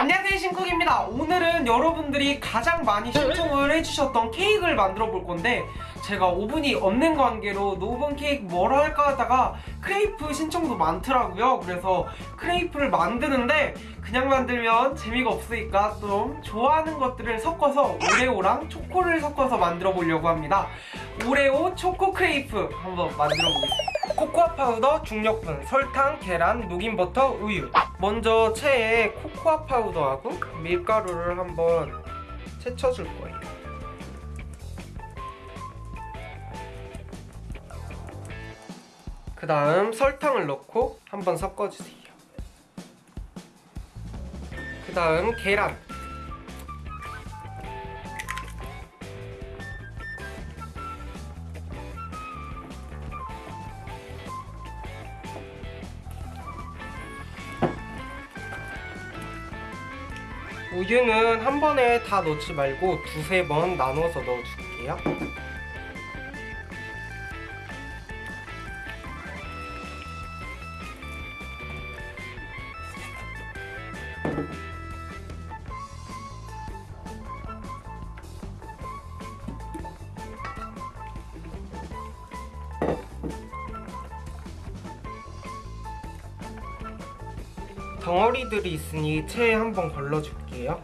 안녕하세요 신쿡입니다. 오늘은 여러분들이 가장 많이 신청을 해주셨던 케이크를 만들어 볼 건데 제가 오븐이 없는 관계로 no 오븐 케이크 뭘 할까 하다가 크레이프 신청도 많더라고요. 그래서 크레이프를 만드는데 그냥 만들면 재미가 없으니까 좀 좋아하는 것들을 섞어서 오레오랑 초코를 섞어서 만들어 보려고 합니다. 오레오 초코 크레이프 한번 만들어 보겠습니다. 코코아 파우더, 중력분, 설탕, 계란, 녹인 버터, 우유. 먼저 체에 코코아 파우더하고 밀가루를 한번 채쳐줄 거예요 그 다음 설탕을 넣고 한번 섞어주세요 그 다음 계란 우유는 한 번에 다 넣지 말고 두세 번 나눠서 넣어줄게요. 덩어리들이 있으니 체에 한번 걸러줄게요.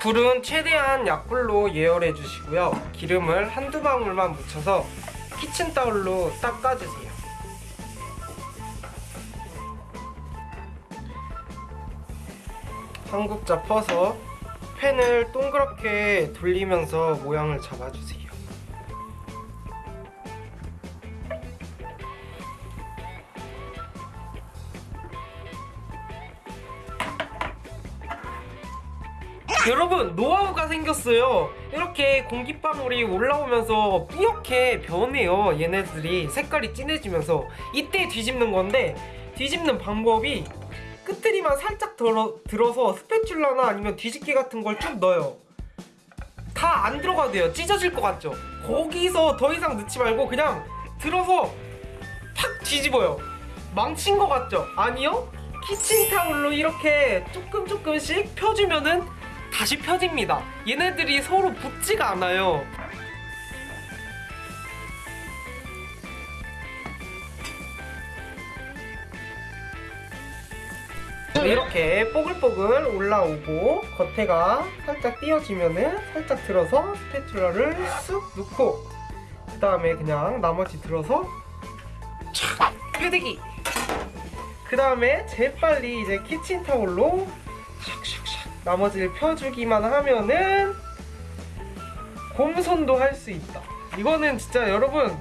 불은 최대한 약불로 예열해 주시고요. 기름을 한두 방울만 묻혀서 키친타올로 닦아주세요. 한국자 퍼서 팬을 동그랗게 돌리면서 모양을 잡아주세요. 여러분 노하우가 생겼어요. 이렇게 공기방울이 올라오면서 뿌옇게 변해요. 얘네들이 색깔이 진해지면서. 이때 뒤집는 건데 뒤집는 방법이 끝트리만 살짝 들어, 들어서 스패츌라나 아니면 뒤집개 같은 걸 쭉 넣어요. 다 안 들어가도 돼요. 찢어질 것 같죠? 거기서 더 이상 넣지 말고 그냥 들어서 팍 뒤집어요. 망친 것 같죠? 아니요? 키친타올로 이렇게 조금 조금씩 펴주면은 다시 펴집니다. 얘네들이 서로 붙지가 않아요 이렇게 뽀글뽀글 올라오고 겉에가 살짝 띄어지면은 살짝 들어서 스패츌러를 쑥 넣고 그 다음에 그냥 나머지 들어서 촥 뾰대기 그 다음에 재빨리 이제 키친타올로 샥샥샥 나머지를 펴주기만 하면은 곰손도 할 수 있다. 이거는 진짜 여러분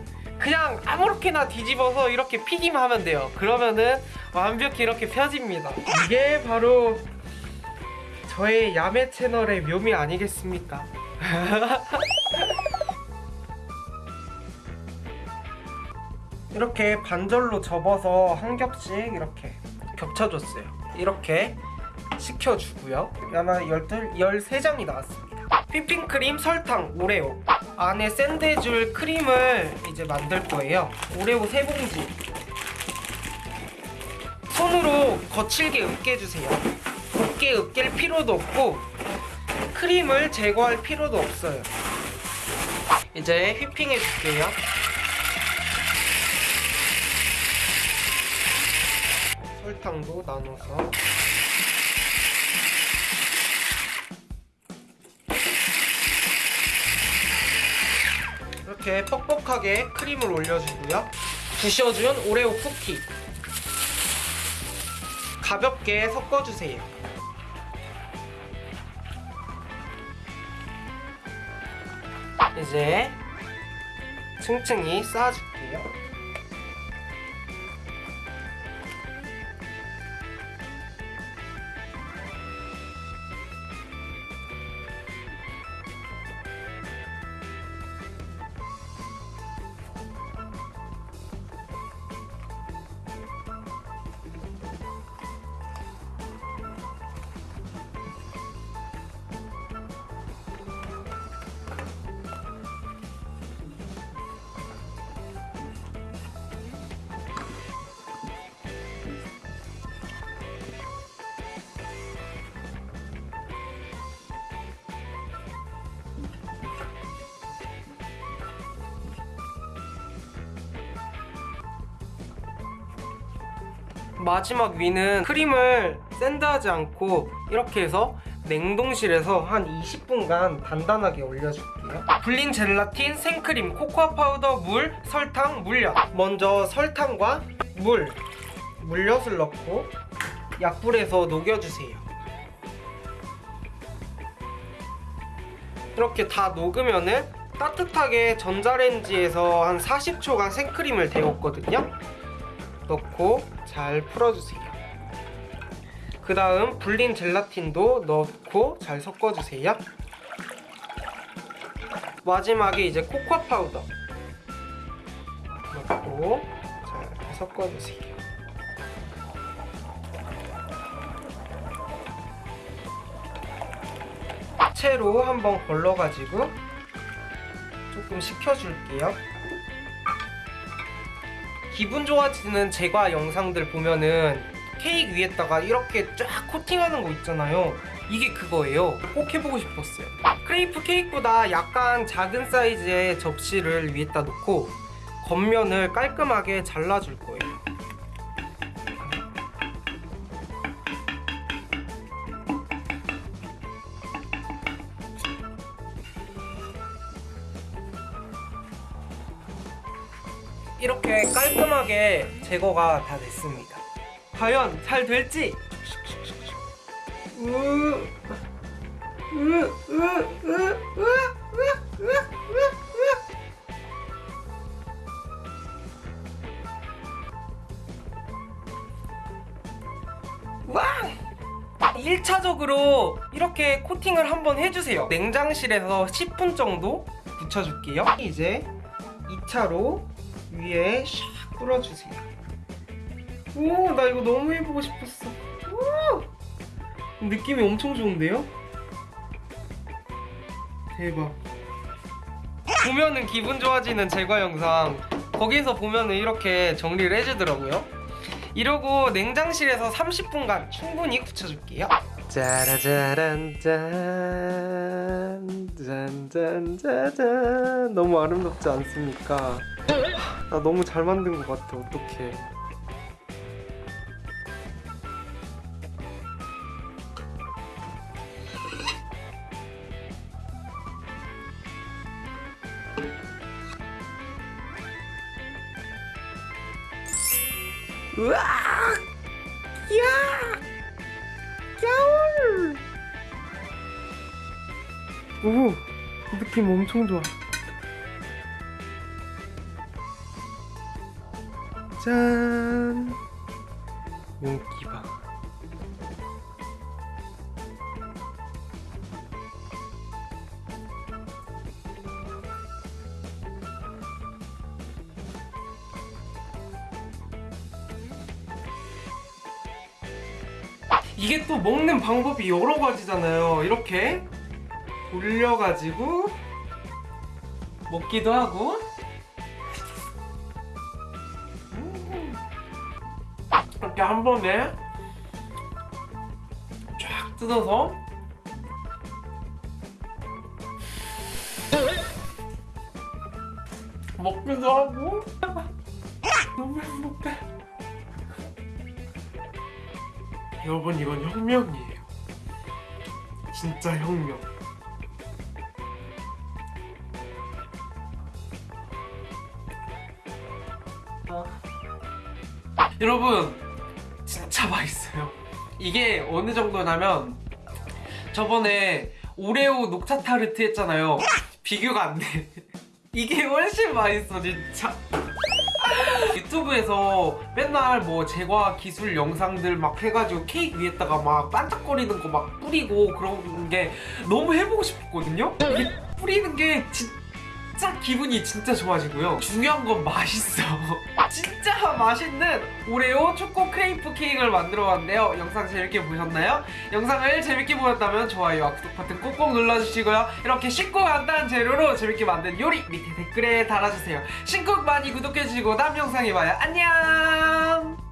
그냥 아무렇게나 뒤집어서 이렇게 피기만 하면 돼요. 그러면은 완벽히 이렇게 펴집니다. 이게 바로 저의 야매 채널의 묘미 아니겠습니까? 이렇게 반절로 접어서 한 겹씩 이렇게 겹쳐줬어요. 이렇게 식혀주고요. 아마 12, 13장이 나왔습니다. 휘핑크림, 설탕, 오레오 안에 샌드해줄 크림을 이제 만들 거예요. 오레오 3봉지. 손으로 거칠게 으깨주세요. 곱게 으깰 필요도 없고 크림을 제거할 필요도 없어요. 이제 휘핑해 줄게요. 설탕도 나눠서 이렇게 뻑뻑하게 크림을 올려주고요. 부셔준 오레오 쿠키. 가볍게 섞어주세요. 이제 층층이 쌓아줄게요 마지막 위는 크림을 sand하지 않고 이렇게 해서 냉동실에서 한 20분간 단단하게 얼려줄게요. 불린 젤라틴, 생크림, 코코아 파우더, 물, 설탕, 물엿. 먼저 설탕과 물, 물엿을 넣고 약불에서 녹여주세요. 이렇게 다 녹으면 은 따뜻하게 전자레인지에서 한 40초간 생크림을 데웠거든요. 넣고 잘 풀어주세요. 그 다음 불린 젤라틴도 넣고 잘 섞어주세요. 마지막에 이제 코코아 파우더 넣고 잘 섞어주세요. 채로 한번 걸러가지고 조금 식혀줄게요. 기분 좋아지는 제과 영상들 보면은 케이크 위에다가 이렇게 쫙 코팅하는 거 있잖아요. 이게 그거예요. 꼭 해보고 싶었어요. 크레이프 케이크보다 약간 작은 사이즈의 접시를 위에다 놓고 겉면을 깔끔하게 잘라줄 거예요. 이렇게 깔끔하게 제거가 다 됐습니다 과연 잘 될지 1차적으로 이렇게 코팅을 한번 해주세요 냉장실에서 10분 정도 붙여줄게요 이제 2차로 위에 샥 뿌려주세요. 오, 나 이거 너무 해보고 싶었어. 오! 느낌이 엄청 좋은데요? 대박. 보면은 기분 좋아지는 제과 영상. 거기서 보면은 이렇게 정리를 해주더라고요. 이러고 냉장실에서 30분간 충분히 굳혀줄게요. 짜라짜란 짠 짠짠짜잔 너무 아름답지 않습니까? 나 너무 잘 만든 것 같아 어떡해. 우와! 야! 겨울 오! 느낌 엄청 좋아 짠. 윤기봐 이게 또 먹는 방법이 여러 가지잖아요. 이렇게 돌려가지고 먹기도 하고 이렇게 한 번에 쫙 뜯어서 먹기도 하고 너무 행복해. 여러분 이건 혁명이에요. 진짜 혁명. 여러분 진짜 맛있어요. 이게 어느 정도냐면 저번에 오레오 녹차 타르트 했잖아요. 비교가 안 돼. 이게 훨씬 맛있어 진짜. 유튜브에서 맨날 뭐 제과 기술 영상들 막 해가지고 케이크 위에다가 막 반짝거리는 거 막 뿌리고 그런 게 너무 해보고 싶었거든요. 이게 뿌리는 게 진짜 기분이 진짜 좋아지고요. 중요한 건 맛있어. 진짜 맛있는 오레오 초코 크레이프 케이크를 만들어 봤는데요. 영상 재밌게 보셨나요? 영상을 재밌게 보셨다면 좋아요와 구독 버튼 꼭꼭 눌러주시고요. 이렇게 쉽고 간단한 재료로 재밌게 만든 요리 밑에 댓글에 달아주세요. 신곡 많이 구독해주시고 다음 영상에 봐요. 안녕!